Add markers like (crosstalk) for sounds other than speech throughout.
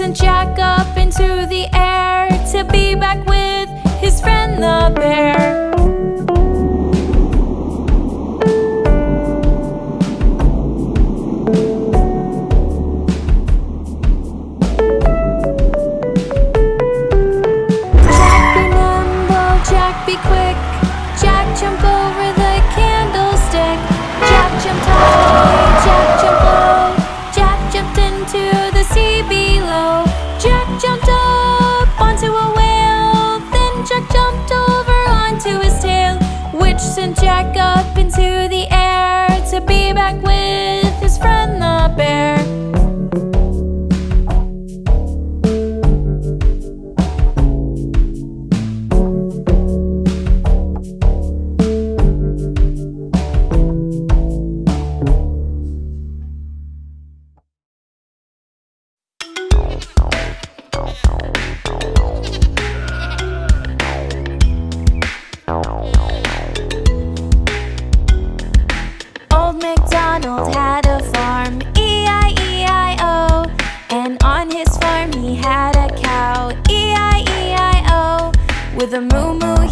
And jack up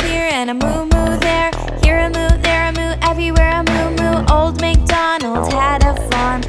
here and a moo moo there. Here a moo, there a moo, everywhere a moo moo Old MacDonald had a farm.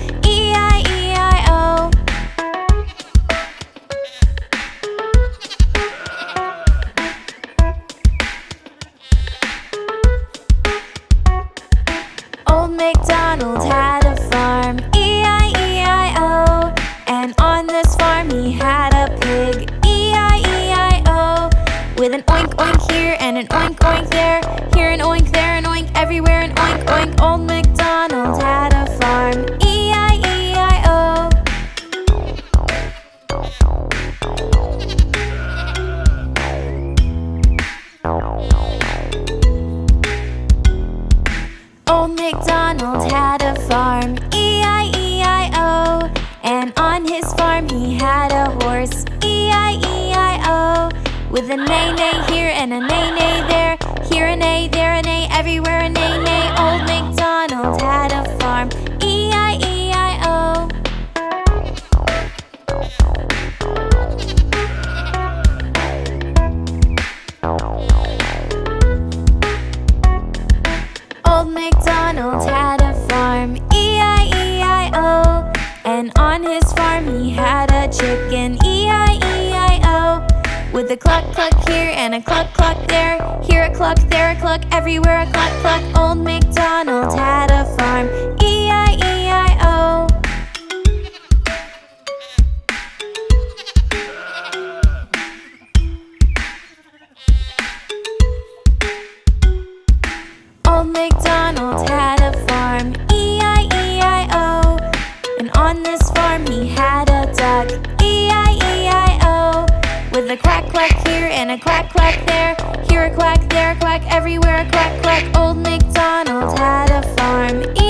farm he had a dog. E-I-E-I-O With a quack quack here and a quack quack there. Here a quack, there a quack, everywhere a quack quack. Old MacDonald had a farm. e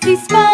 Christmas.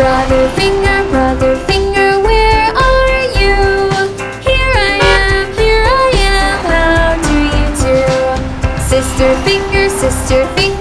Brother finger, brother finger, where are you? Here I am, here I am, how do you do? Sister finger, sister finger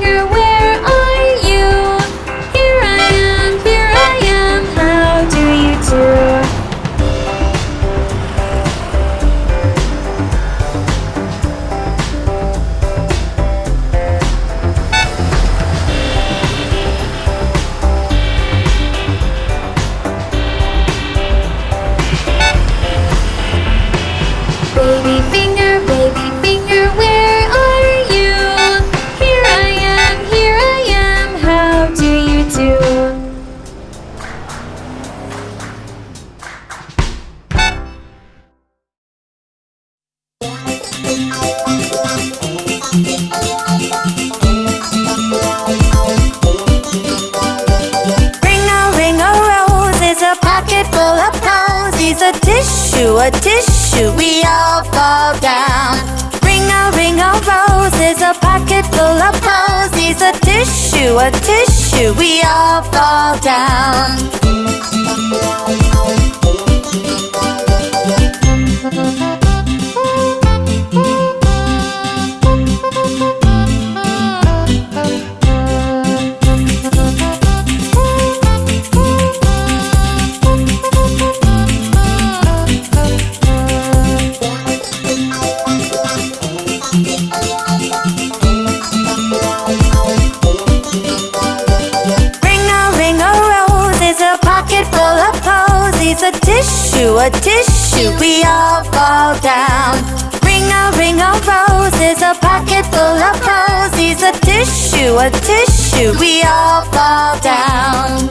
string of roses, a pocket full of posies, a tissue, a tissue, we all fall down.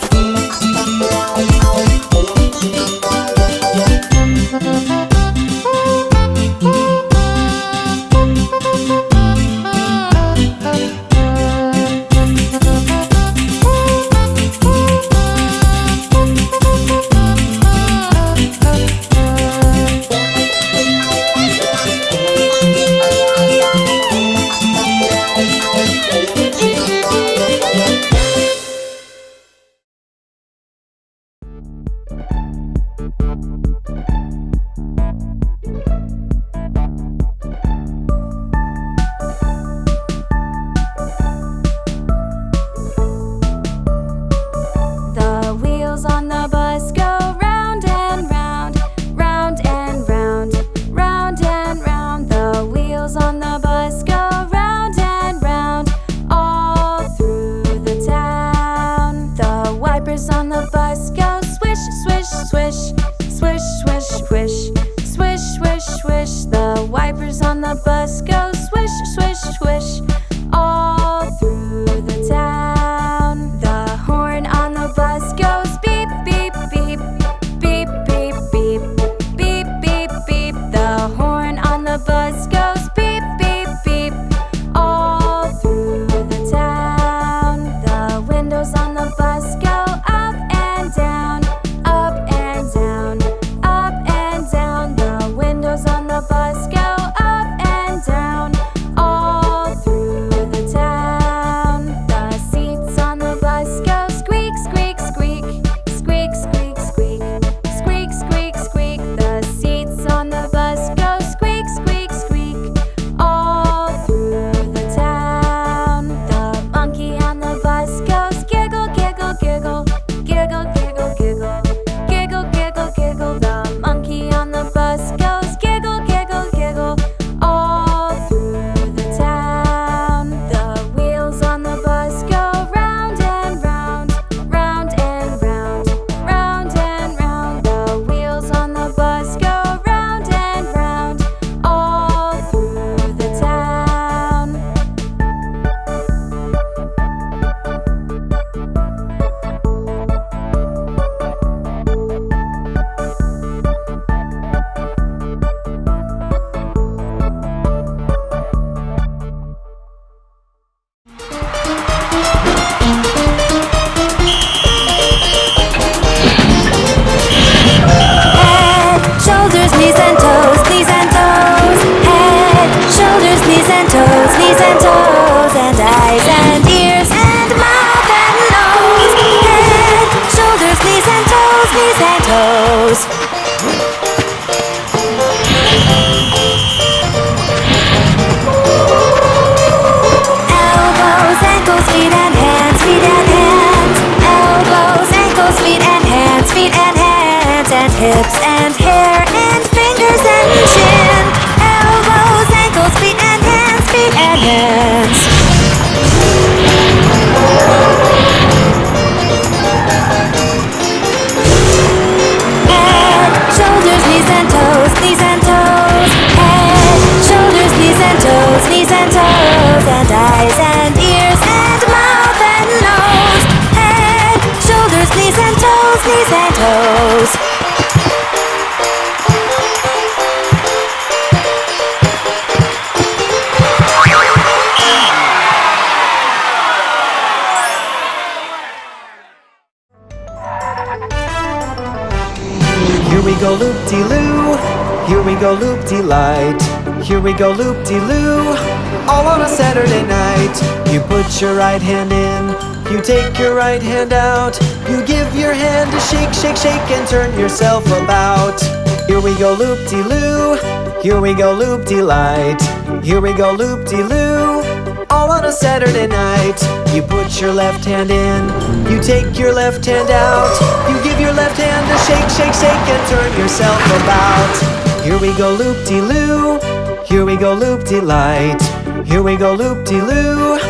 Put your right hand in. You take your right hand out. You give your hand a shake, shake, shake, and turn yourself about. Here we go loop-de-loo. Here we go loop-de-light. Here we go loop-de-loo. All on a Saturday night. You put your left hand in. You take your left hand out. You give your left hand a shake, shake, shake, and turn yourself about. Here we go loop-de-loo. Here we go loop-de-light. Here we go loop-de-loo.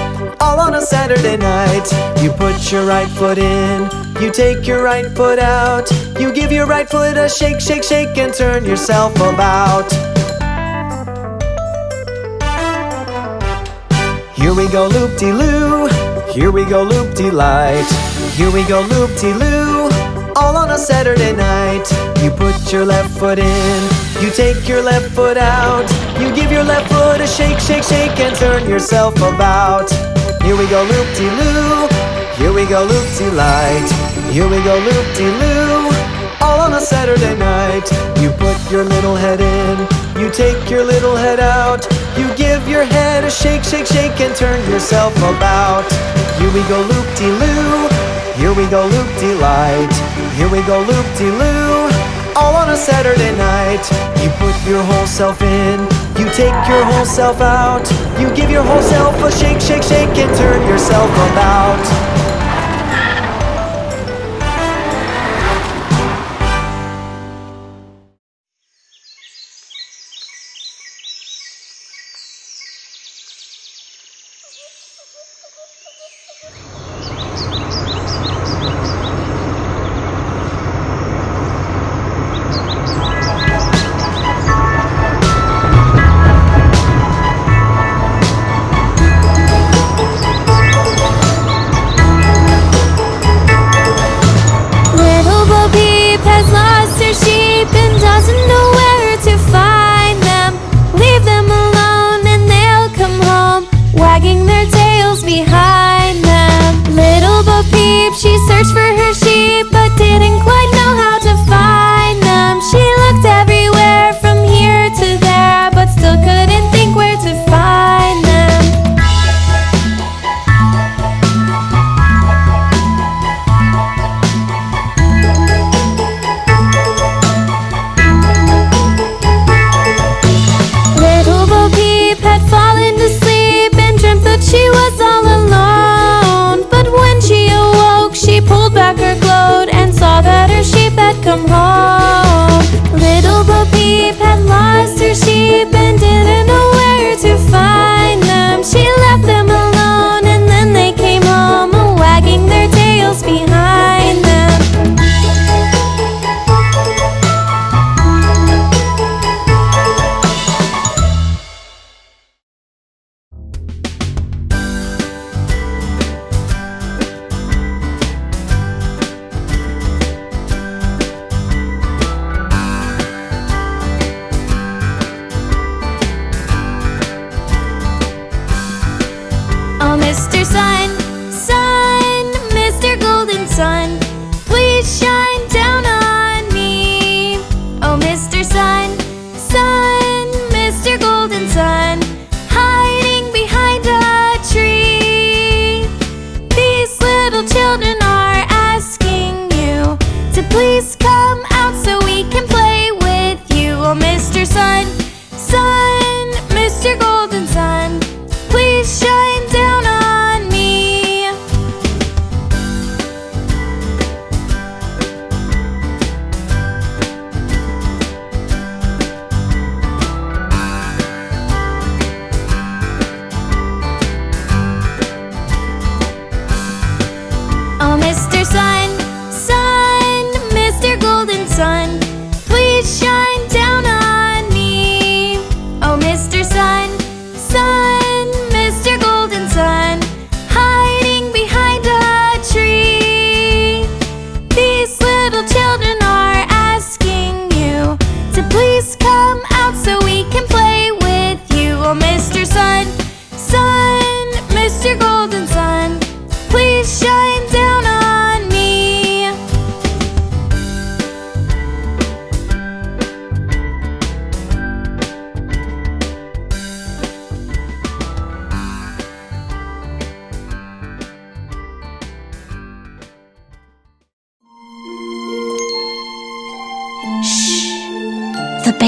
On a Saturday night. You put your right foot in. You take your right foot out. You give your right foot a shake, shake, shake, and turn yourself about. Here we go loop-de-loo. Here we go loop-de-light. Here we go loop-de-loo. All on a Saturday night. You put your left foot in. You take your left foot out. You give your left foot a shake, shake, shake, and turn yourself about. Here we go loop-de-loo. Here we go loop-de-light. Here we go loop-de-loo. All on a Saturday night. You put your little head in. You take your little head out. You give your head a shake, shake, shake, and turn yourself about. Here we go loop-de-loo. Here we go loop-de-light. Here we go loop-de-loo. All on a Saturday night. You put your whole self in. You take your whole self out. You give your whole self a shake, shake, shake, and turn yourself about.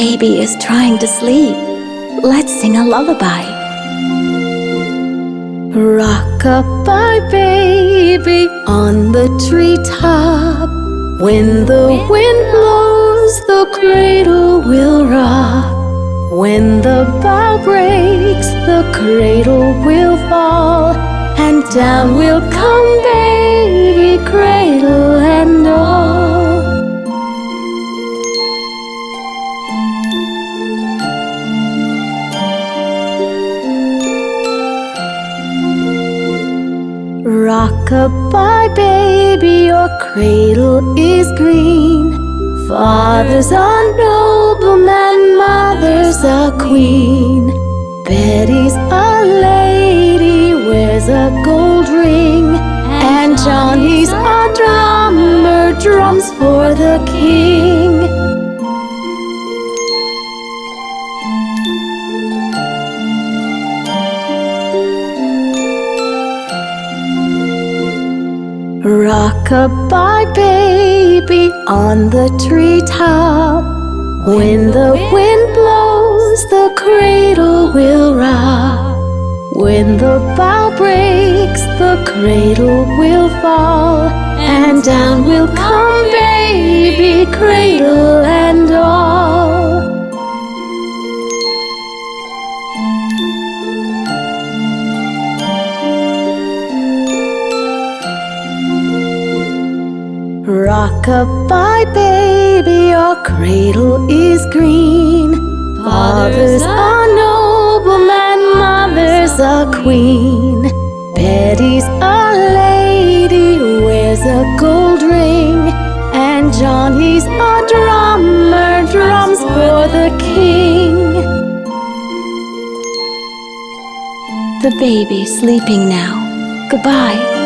baby is trying to sleep. Let's sing a lullaby. Rock-a-bye, baby, on the treetop. When the wind blows, the cradle will rock. When the bough breaks, the cradle will fall. And down will come baby, cradle and all. Goodbye, baby, your cradle is green. Father's a nobleman, mother's a queen. Betty's a lady, wears a gold ring. And Johnny's a drummer, drums for the king. Goodbye, baby, on the treetop. When the wind blows, the cradle will rock. When the bough breaks, the cradle will fall. And down will come, baby, cradle and all. Goodbye, baby, your cradle is green. Father's a nobleman, mother's a queen. Betty's a lady, wears a gold ring. And Johnny's a drummer, drums for the king. The baby's sleeping now. Goodbye.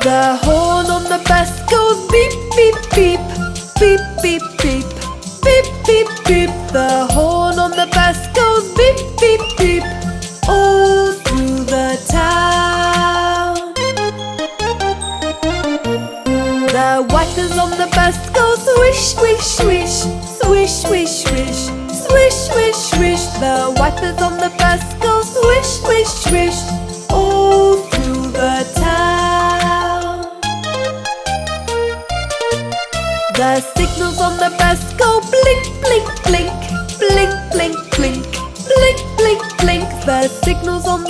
The horn on the bus goes beep, beep, beep. Beep, beep, beep. Beep, beep, beep. The horn signals on the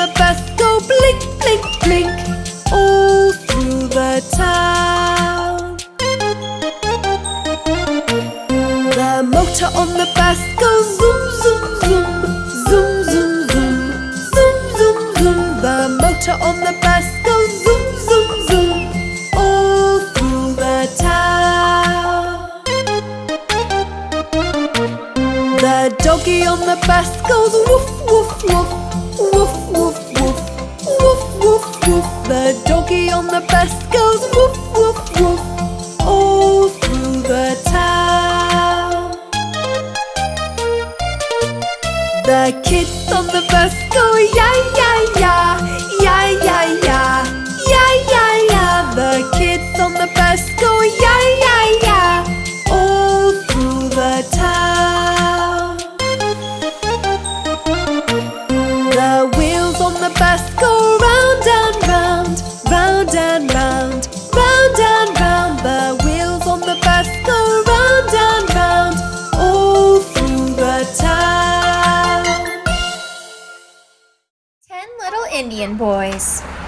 indian boys.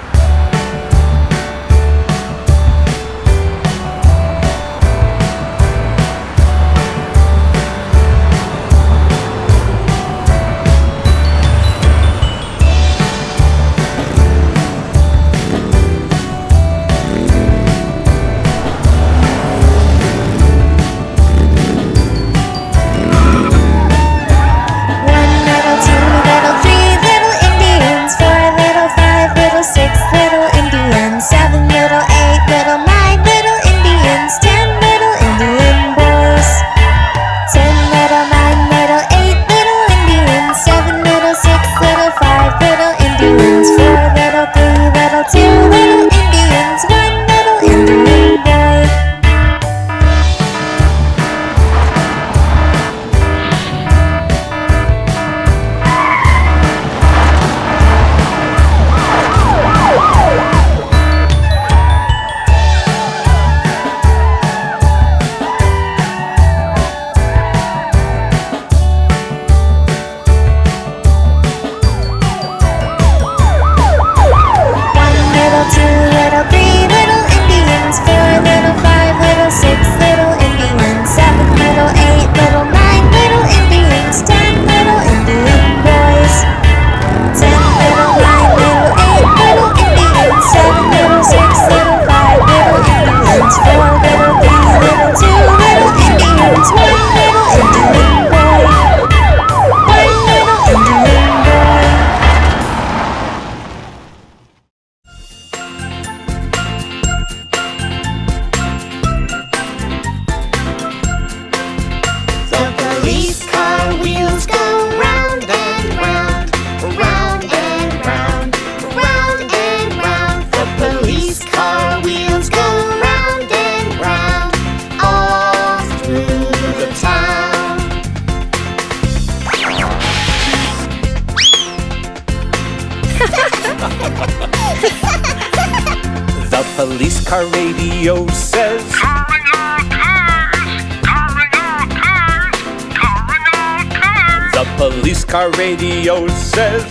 says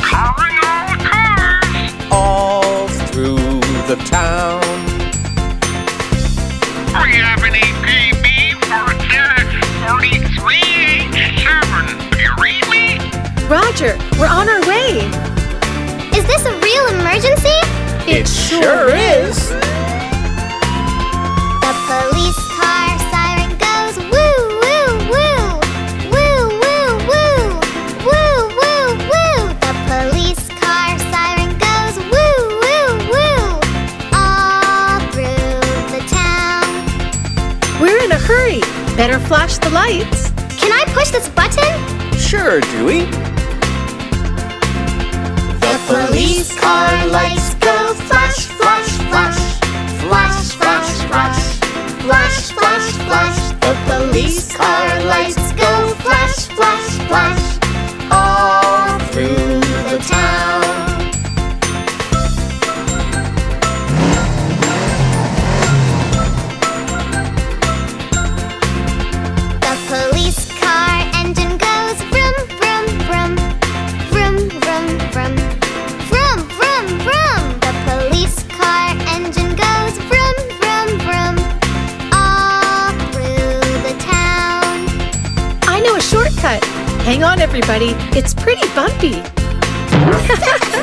Hang on, everybody. It's pretty bumpy. (laughs)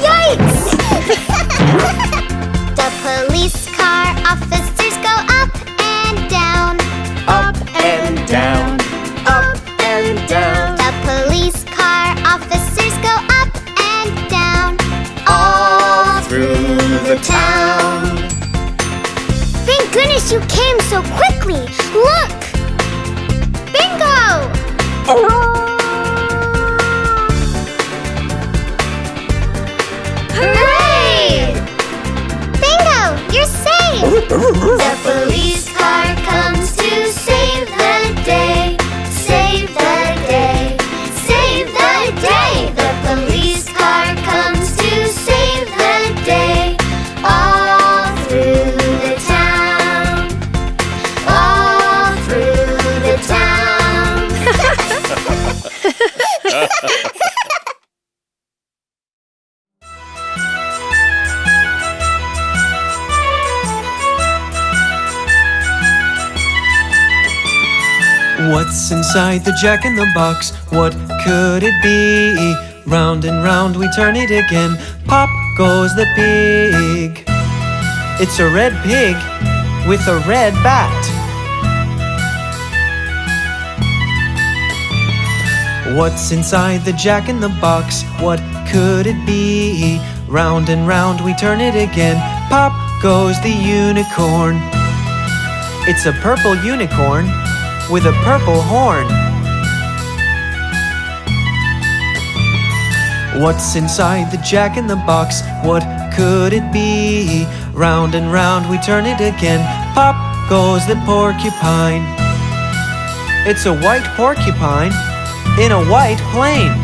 Yikes! (laughs) the police car officers go up and down, Up and down. Up and down. The police car officers go up and down all through the town. Thank goodness you came so quickly. Look! Bingo! Oh, Uhum. (laughs) What's inside the jack in the box? What could it be? Round and round we turn it again. Pop goes the pig. It's a red pig with a red bat. What's inside the jack in the box? What could it be? Round and round we turn it again. Pop goes the unicorn. It's a purple unicorn with a purple horn. What's inside the jack in the box? What could it be? Round and round we turn it again. Pop goes the porcupine. It's a white porcupine in a white plane.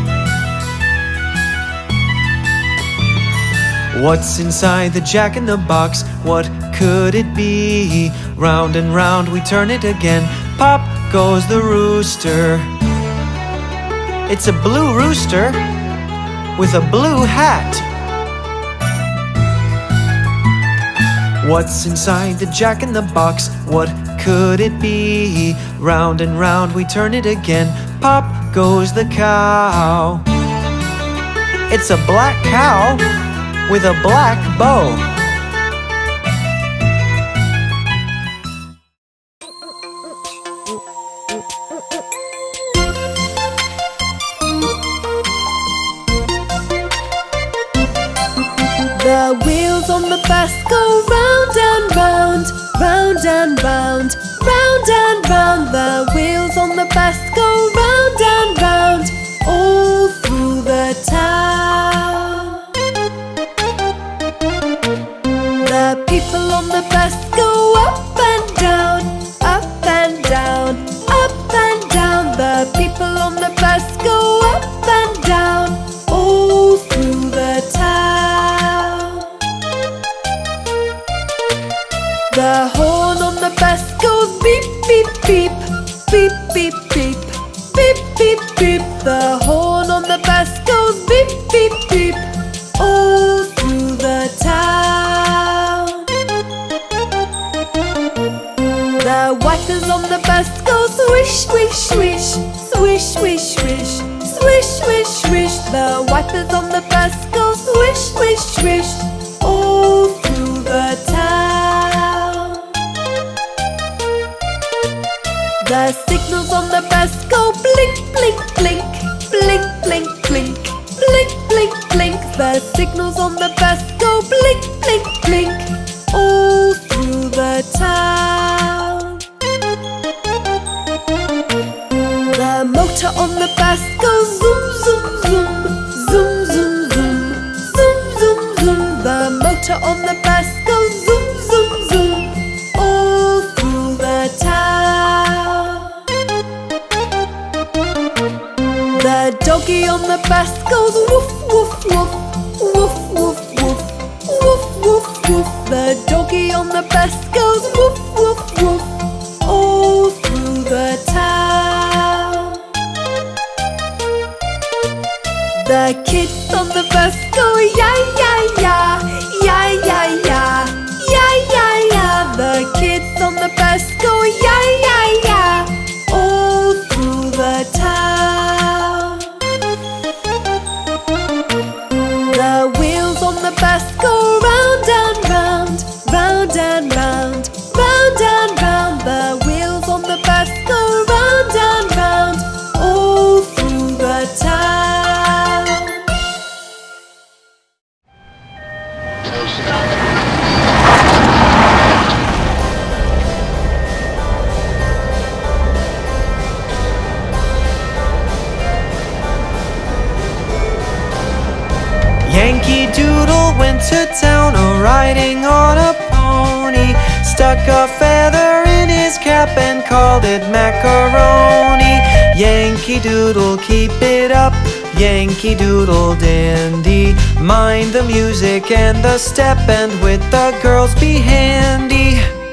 What's inside the jack in the box? What could it be? Round and round we turn it again. Pop goes the rooster. It's a blue rooster with a blue hat. What's inside the jack in the box? What could it be? Round and round we turn it again. Pop goes the cow. It's a black cow with a black bow. and bound. beep Beep, beep, beep The horn on the bus goes beep, beep, beep All through the town. The wipers on the bus go swish, swish, swish Swish, swish, swish Swish, swish, swish. The wipers on the bus Stuck a feather in his cap and called it macaroni. Yankee Doodle, keep it up. Yankee Doodle dandy. Mind the music and the step, and with the girls be handy.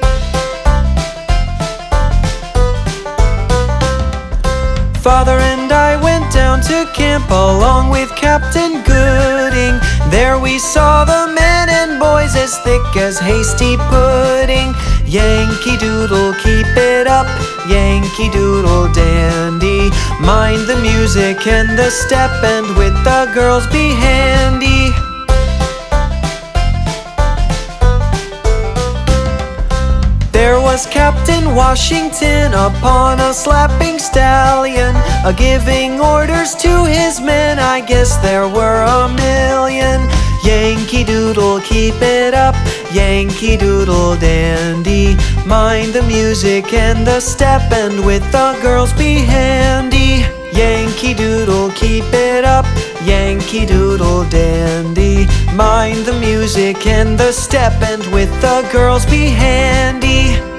Father and I went down to camp along with Captain Gooding. There we saw the men and boys as thick as hasty pudding. Yankee Doodle, keep it up. Yankee Doodle dandy. Mind the music and the step, and with the girls be handy. Was Captain Washington upon a slapping stallion, a giving orders to his men. I guess there were a million. Yankee Doodle, keep it up. Yankee Doodle dandy. Mind the music and the step, and with the girls be handy. Yankee Doodle, keep it up. Yankee Doodle dandy. Mind the music and the step, and with the girls be handy.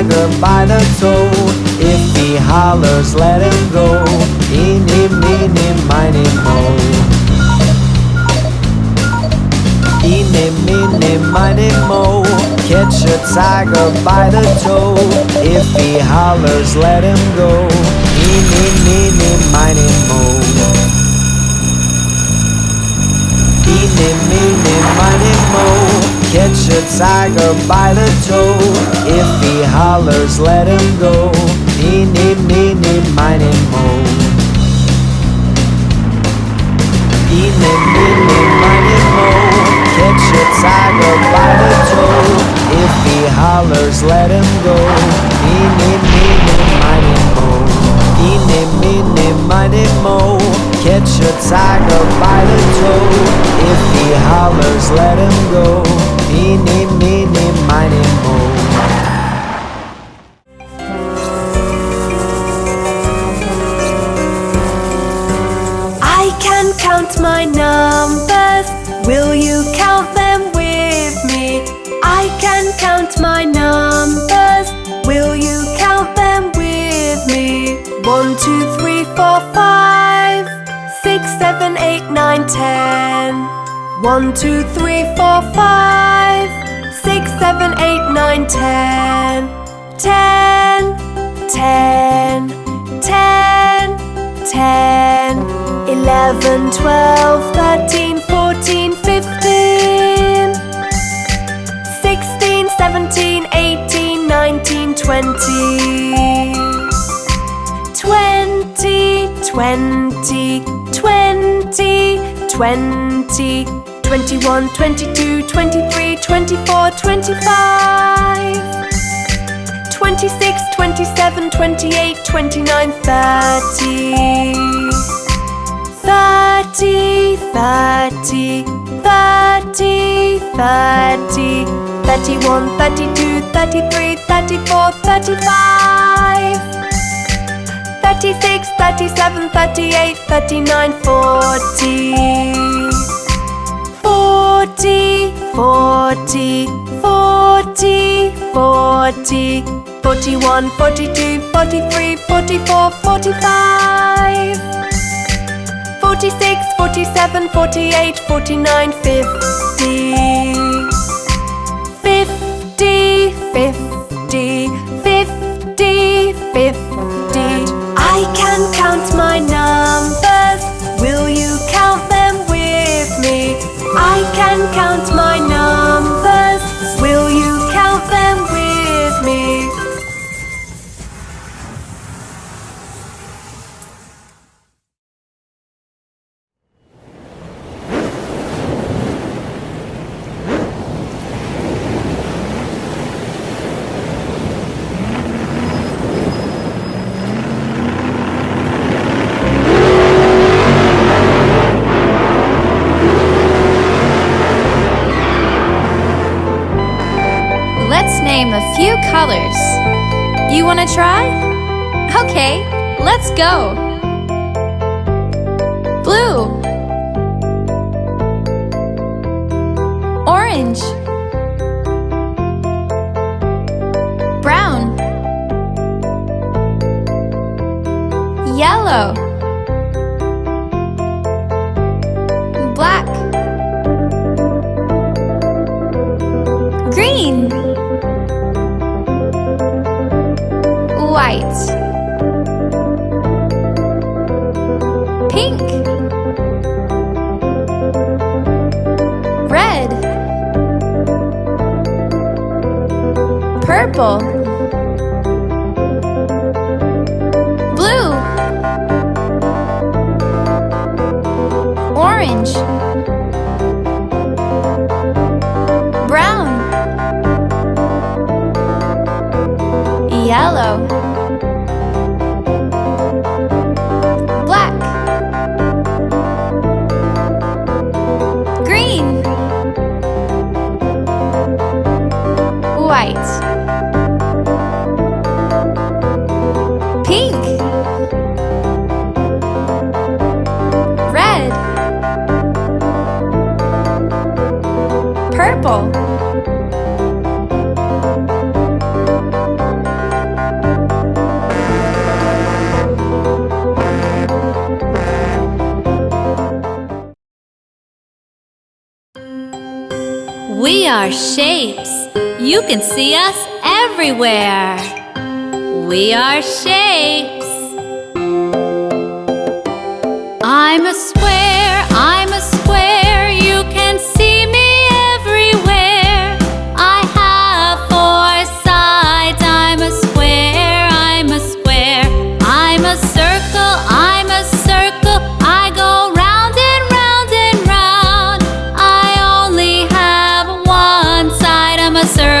Tiger by the toe. If he hollers, let him go. Eeny, meeny, miny, mo. Eeny, meeny, miny, mo. Catch a tiger by the toe. If he hollers, let him go. Eeny, meeny, miny, mo. Eeny, meeny, miny, mo Catch a tiger by the toe. If he hollers, let him go. Eeny, meeny, miny, mo. Eeny, meeny, miny, mo. Catch a tiger by the toe. If he hollers, let him go. Eeny, meeny, miny, mo. Eeny, meeny, miny, mo. Catch a tiger by the toe. If he hollers, let him go Eeny, meeny, miny, mo I can count my numbers. Will you count them with me? I can count my numbers. Will you count them with me? One, two, three, four, five, six, seven, eight, nine, ten. One, two, three, four, five, six, seven, eight, nine, ten. Ten, ten, ten. Eleven, twelve, thirteen, fourteen, fifteen. Sixteen, seventeen, eighteen, nineteen, twenty. Twenty, twenty, twenty, 20, 21, 22, 23, 24, 25. 26, 27, 28, 29, 30. 30, 30, 30, 30, 31, 32, 33, 34, 35. 36, 37, 38, 39, 40. 40, 40, 40, 40, 41, 42, 43, 44, 45. 46, 47, 48, 49, 50. 50, 50, 50, 50. I can count my numbers. Will you count? I can count my You wanna try? Okay, let's go! Blue. Orange. Brown. Yellow. White. Pink. Red. Purple. Blue. Orange. Brown. Yellow. Shapes. You can see us everywhere. We are shapes. I'm a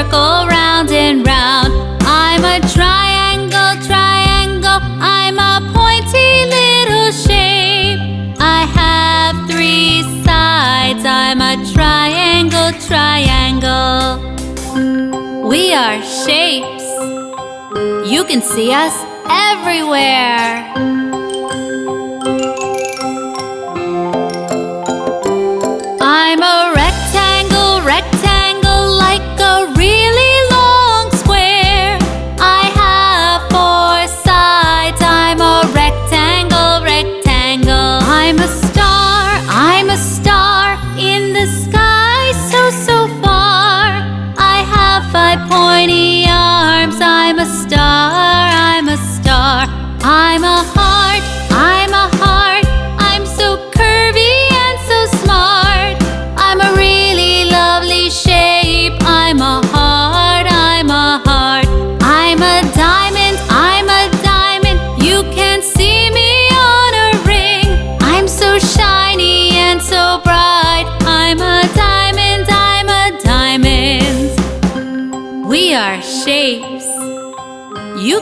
circle, round and round. I'm a triangle, triangle. I'm a pointy little shape. I have three sides. I'm a triangle, triangle. We are shapes. You can see us everywhere.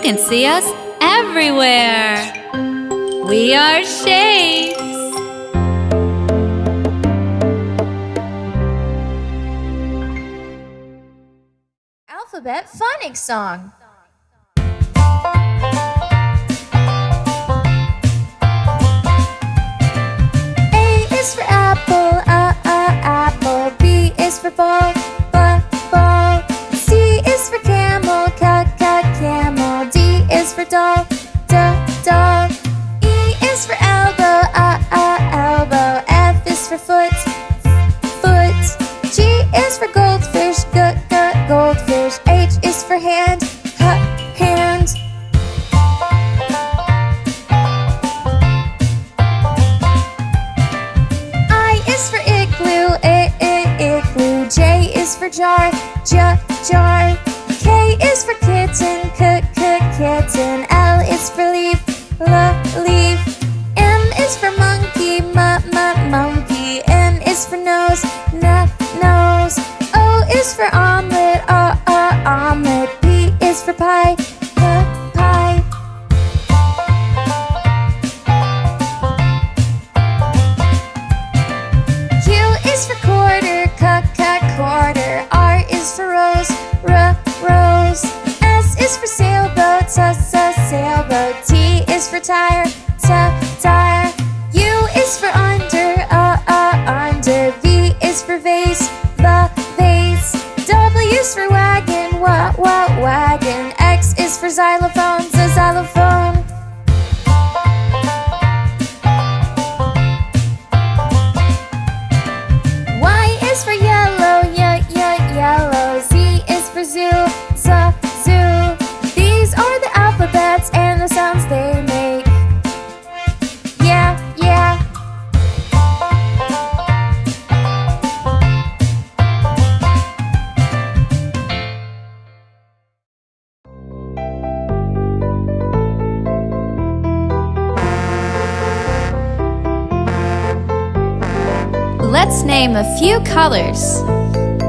can see us everywhere. We are shapes. Alphabet Phonics Song. A is for apple, a, a, apple. B is for ball. star.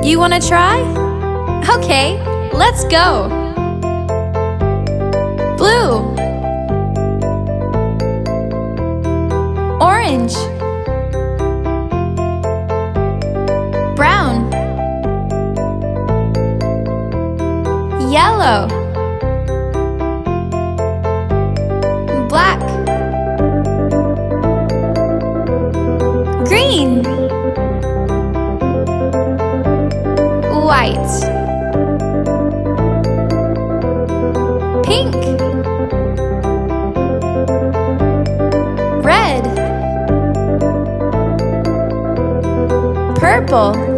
You want to try? Okay, let's go! Blue. Orange. Brown. Yellow. white. Pink. Red. Purple.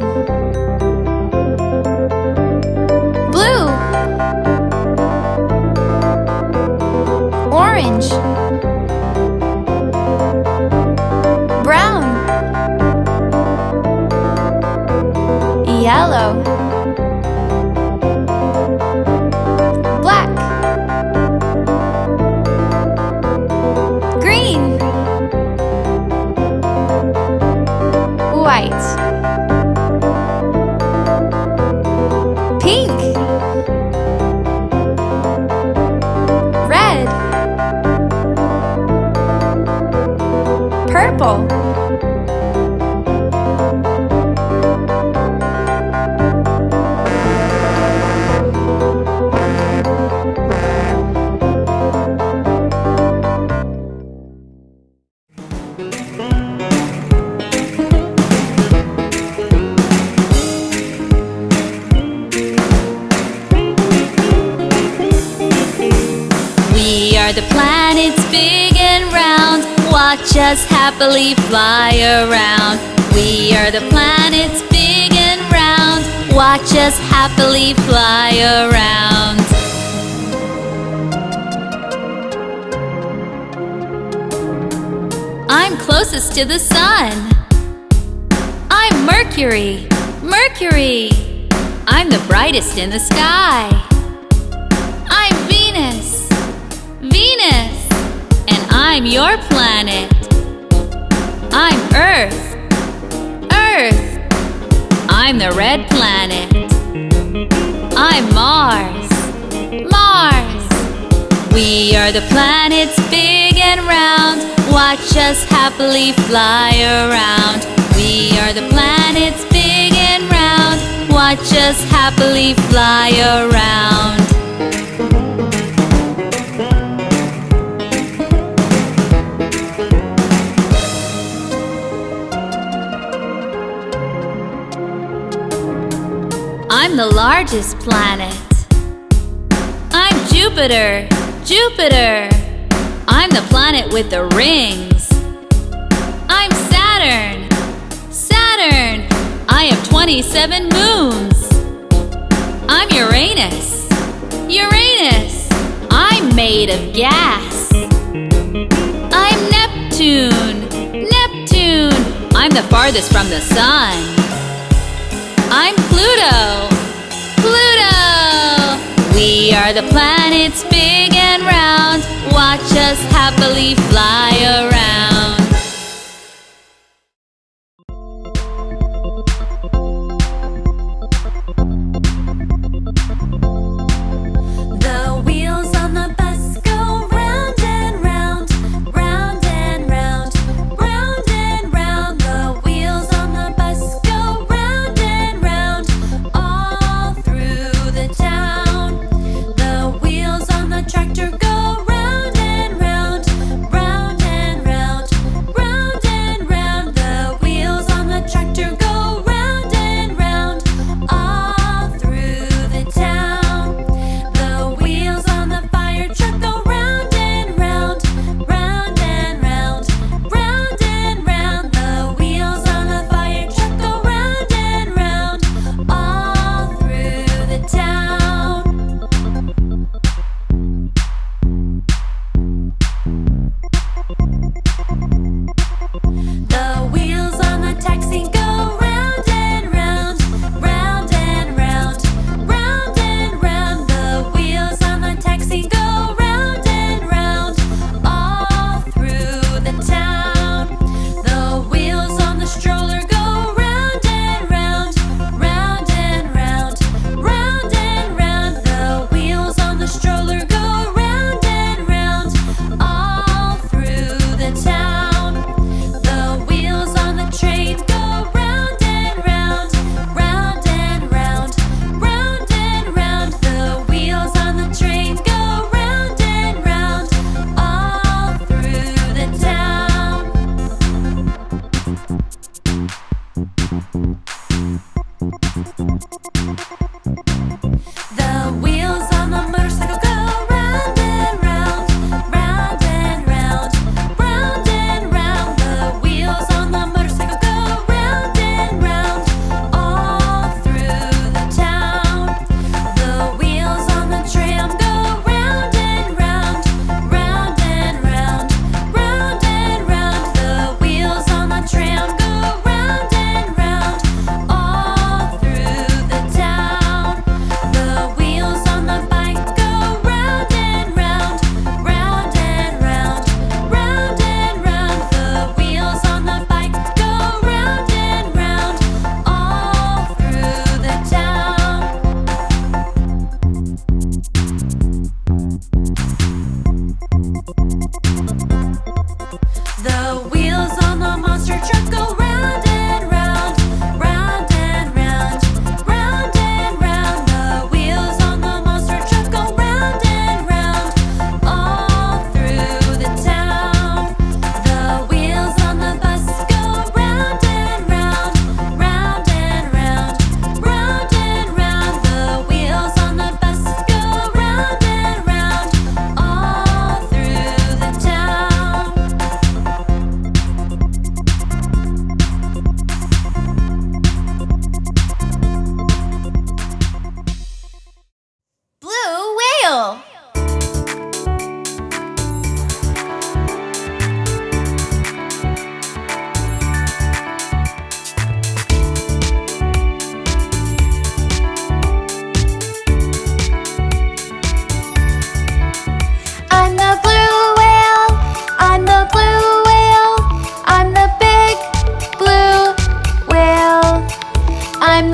planets big and round. Watch us happily fly around. We are the planets big and round. Watch us happily fly around. I'm closest to the sun. I'm Mercury, Mercury. I'm the brightest in the sky. I'm your planet. I'm Earth. Earth. I'm the red planet. I'm Mars. Mars. We are the planets big and round. Watch us happily fly around. We are the planets big and round. Watch us happily fly around. I'm the largest planet. I'm Jupiter, Jupiter. I'm the planet with the rings. I'm Saturn, Saturn. I have 27 moons. I'm Uranus, Uranus. I'm made of gas. I'm Neptune, Neptune. I'm the farthest from the sun. I'm Pluto, Pluto. We are the planets big and round. Watch us happily fly around.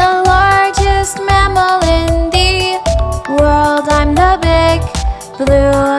the largest mammal in the world. I'm the big blue